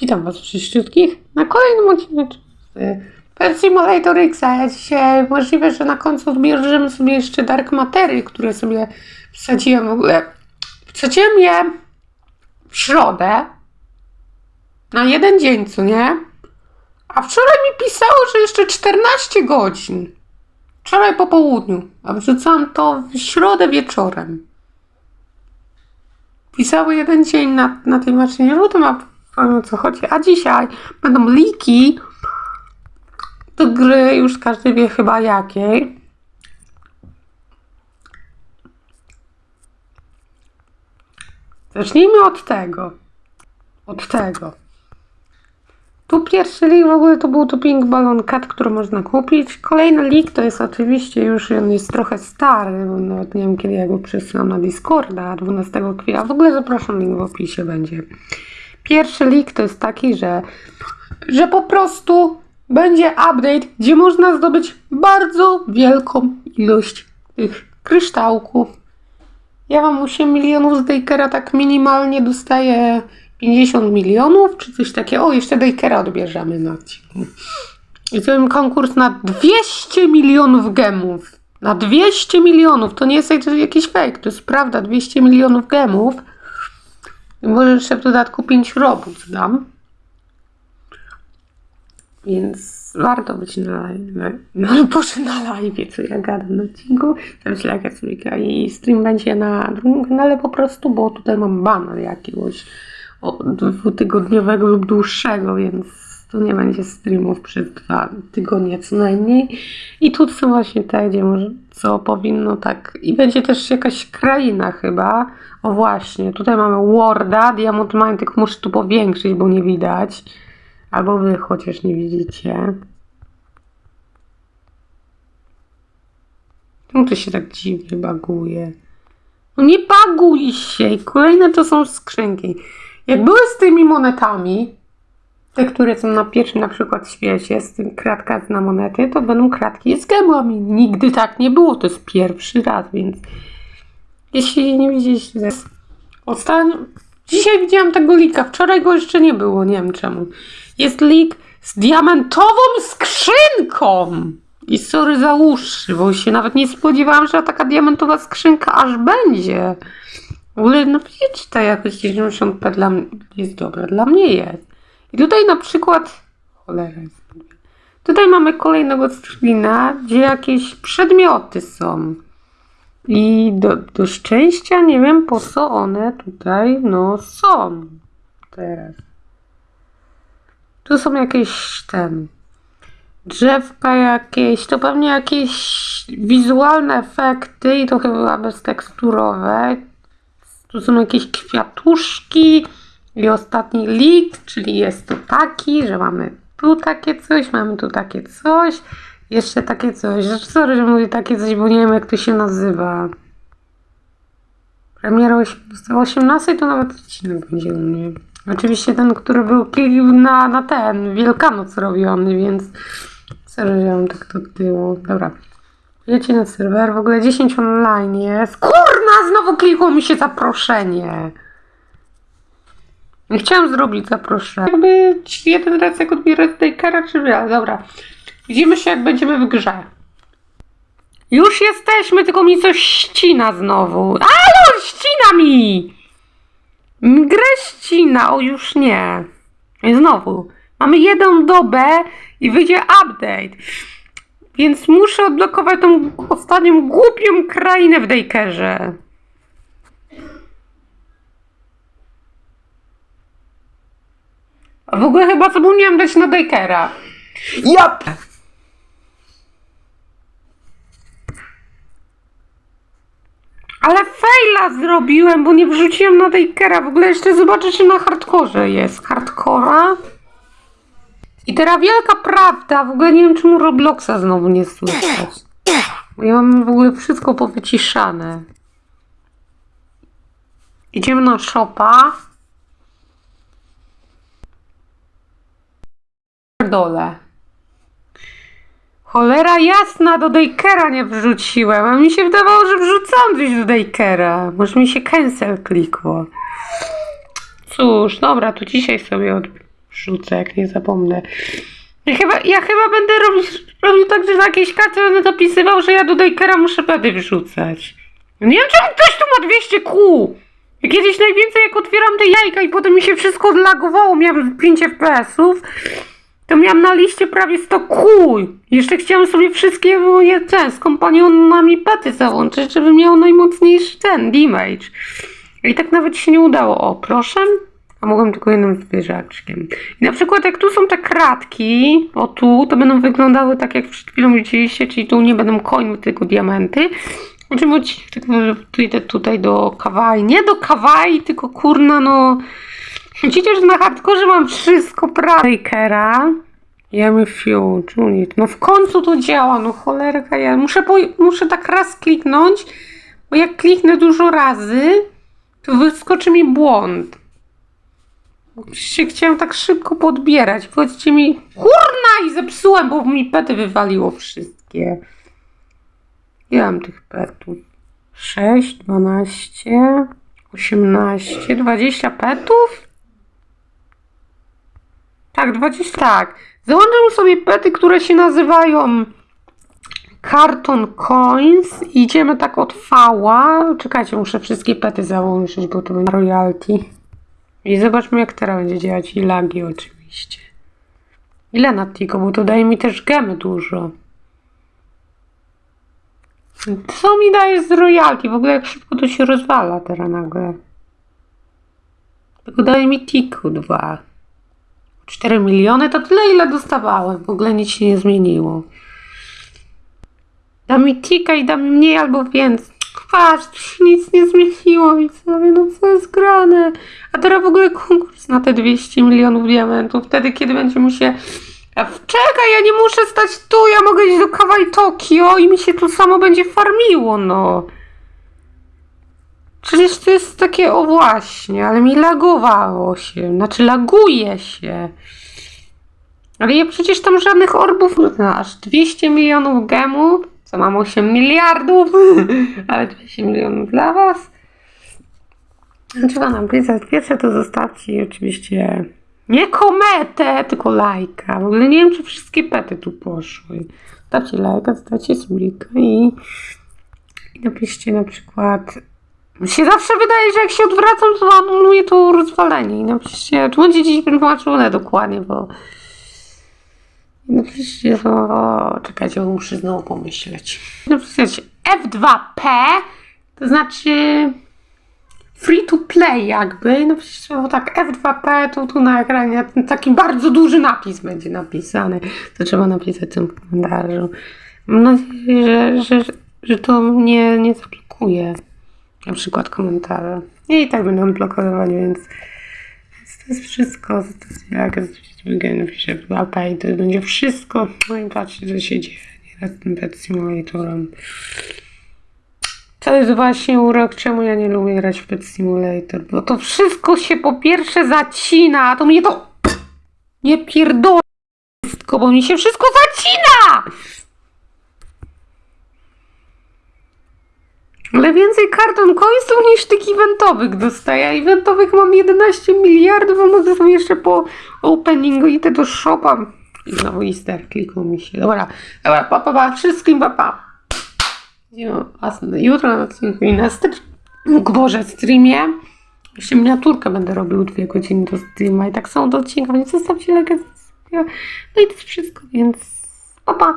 Witam Was wszystkich na kolejnym odcinku Pet Simulator X. Dzisiaj możliwe, że na końcu zbierzemy sobie jeszcze Dark Matery, które sobie wsadziłem w ogóle. Wsadziłem je w środę na jeden dzień, co nie? A wczoraj mi pisało, że jeszcze 14 godzin. Wczoraj po południu, a wrzucałam to w środę wieczorem. Pisały jeden dzień na, na tej maszynie, to ma o co chodzi. A dzisiaj będą liki do gry, już każdy wie chyba jakiej. Zacznijmy od tego. Od tego. Tu pierwszy lik w ogóle to był to Pink Balloon Cat, który można kupić. Kolejny lik to jest oczywiście już, on jest trochę stary, bo nawet nie wiem kiedy ja go przesyłam na Discorda, 12 kwietnia. W ogóle zapraszam, link w opisie będzie. Pierwszy lik to jest taki, że, że po prostu będzie update, gdzie można zdobyć bardzo wielką ilość tych kryształków. Ja mam 8 milionów z Dakera, tak minimalnie dostaję 50 milionów, czy coś takiego. O, jeszcze Dakera odbierzemy na odcinku. I jest konkurs na 200 milionów gemów. Na 200 milionów. To nie jest jakiś fake, to jest prawda. 200 milionów gemów. I może jeszcze w dodatku 5 robót dam. Więc warto być na live. No proszę na live, co ja gadam na odcinku. Slaka Trójka i stream będzie na drugim kanale po prostu, bo tutaj mam banner jakiegoś dwutygodniowego lub dłuższego, więc tu nie będzie streamów przez dwa tygodnie co najmniej. I tu są właśnie te, gdzie może, co powinno tak. I będzie też jakaś kraina chyba. O właśnie, tutaj mamy Warda, Diamond Mine, tylko muszę tu powiększyć, bo nie widać. Albo wy chociaż nie widzicie. Czemu to się tak dziwnie baguje? No nie baguj się! Kolejne to są skrzynki. Jak były z tymi monetami, te, które są na pierwszym na przykład świecie, z tym kratka na monety, to będą kratki z gemami. Nigdy tak nie było, to jest pierwszy raz, więc jeśli nie widzieliście, ostatnio, dzisiaj widziałam tego lika, wczoraj go jeszcze nie było, nie wiem czemu. Jest lik z diamentową skrzynką! I sorry za uszy, bo się nawet nie spodziewałam, że taka diamentowa skrzynka aż będzie. W ogóle napiszcie ta jakość 90p dla mnie jest dobra, dla mnie jest. I tutaj na przykład, cholera jest. Tutaj mamy kolejnego screena, gdzie jakieś przedmioty są. I do, do szczęścia nie wiem po co one tutaj no są teraz. Tu są jakieś ten drzewka jakieś, to pewnie jakieś wizualne efekty i to chyba bezteksturowe. Tu są jakieś kwiatuszki i ostatni lik, czyli jest to taki, że mamy tu takie coś, mamy tu takie coś, jeszcze takie coś. Sorry, że mówię takie coś, bo nie wiem jak to się nazywa. Premiera o 18 to nawet odcinek będzie u mnie. Oczywiście ten, który był na, na ten Wielkanoc robiony, więc sorry, że mam tak do tyłu. Dobra. Wiecie na serwer, w ogóle 10 online jest. Kurna, znowu klikło mi się zaproszenie. Nie chciałam zrobić zaproszenia. Jakby jeden raz jak odbierać Dakera, czy wie, dobra. Widzimy się jak będziemy w grze. Już jesteśmy, tylko mi coś ścina znowu. Alo, ścina mi! Grę ścina, o już nie. I znowu. Mamy jedną dobę i wyjdzie update. Więc muszę odblokować tą ostatnią głupią krainę w Dakerze. A w ogóle chyba zapomniałam dać na Dakera. Jap! Ale faila zrobiłem, bo nie wrzuciłem na Dakera. W ogóle jeszcze zobaczę, czy na hardkorze jest. Hardcora? I teraz wielka prawda, w ogóle nie wiem czemu Robloxa znowu nie słychać. Ja mam w ogóle wszystko powyciszane. Idziemy na shopa. Dole. Cholera jasna, do Dakera nie wrzuciłem. A mi się wydawało, że wrzucam coś do Dakera. Może mi się cancel klikło. cóż, dobra, to dzisiaj sobie odrzucę, jak nie zapomnę. Ja chyba, ja chyba będę robić, robił tak, że na jakiejś karcie będę zapisywał, że ja do Dajkera muszę pedy wrzucać. Nie wiem, czemu ktoś tu ma 200 kół. Kiedyś najwięcej jak otwieram te jajka i potem mi się wszystko odlagowało, miałem 5 FPS-ów, to miałam na liście prawie 100 kół. Jeszcze chciałam sobie wszystkie moje ten, z kompanionami pety załączyć, żeby miał najmocniejszy ten, damage. I tak nawet się nie udało. O, proszę. A mogłem tylko jednym zwierzaczkiem. I na przykład jak tu są te kratki, o tu, to będą wyglądały tak jak przed chwilą widzieliście, czyli tu nie będą końmy, tylko diamenty. Oczywiście tylko tu idę tutaj do kawaii. Nie do kawaii, tylko kurna no... Widzicie, że na hardkorze mam wszystko Breakera. Jemy Fuge, unit. No w końcu to działa, no cholerka ja. Muszę, muszę tak raz kliknąć, bo jak kliknę dużo razy, to wyskoczy mi błąd. Oczywiście chciałam tak szybko podbierać. Powiedzcie mi, kurna i zepsułem, bo mi pety wywaliło wszystkie. Ile mam tych petów? 6, 12, 18, 20 petów? Tak, 20. Tak. Załączam sobie pety, które się nazywają Carton Coins. Idziemy tak od fała. Czekajcie, muszę wszystkie pety załączyć, bo to będzie royalty. I zobaczmy, jak teraz będzie działać. I lagi oczywiście. Ile na Tico, bo to daje mi też gemy dużo. Co mi dajesz z royalty? W ogóle jak szybko to się rozwala teraz nagle. Tylko daje mi Tiku 2. 4 miliony to tyle, ile dostawałem. W ogóle nic się nie zmieniło. Da mi tika i da mi mniej albo więcej. Patrz, nic nie zmieniło i sobie, no co jest grane. A teraz w ogóle konkurs na te 200 milionów diamentów. Wtedy, kiedy będzie mu się... Czekaj, ja nie muszę stać tu, ja mogę iść do Kawaii Tokio i mi się tu samo będzie farmiło, no. Przecież to jest takie, o właśnie, ale mi lagowało się, znaczy laguje się. Ale ja przecież tam żadnych orbów, no, aż 200 milionów gemów, co mam 8 miliardów, ale 200 milionów dla was. Trzeba napisać, pierwsze to zostawcie oczywiście nie kometę, tylko lajka. W ogóle nie wiem, czy wszystkie pety tu poszły. Dawcie lajka, zostawcie sulika i, i napiszcie na przykład mi się zawsze wydaje, że jak się odwracam, to anuluje to rozwalenie. I napiszcie, będzie dziś wytłumaczone dokładnie, bo... I Napiszcie, o, czekajcie, muszę znowu pomyśleć. Napisać F2P, to znaczy free to play jakby. Napiszcie, bo tak F2P, to tu na ekranie taki bardzo duży napis będzie napisany. To trzeba napisać w tym komentarzu. Mam nadzieję, że, że, że to mnie nie zablokuje na przykład komentarze. I tak będą blokować, więc, więc to jest wszystko. Jak w łapę i to będzie wszystko. No i patrzcie, co się dzieje nieraz tym Pet Simulatorem. To jest właśnie urok, czemu ja nie lubię grać w Pet Simulator, bo to wszystko się po pierwsze zacina, a to mnie to nie pierdolę wszystko, bo mi się wszystko zacina! Więcej karton coinsów niż tych eventowych dostaję. Eventowych mam 11 miliardów, a mogę sobie jeszcze po openingu idę do shopa. I znowu Easter kliknął mi się. Dobra, dobra, pa, pa, pa. wszystkim pa, pa. Jutro na odcinku i na str- Boże, streamie. Jeszcze miniaturkę będę robił dwie godziny do streama i tak samo do odcinka, więc zostawcie lajkę. No i to jest wszystko, więc pa, pa.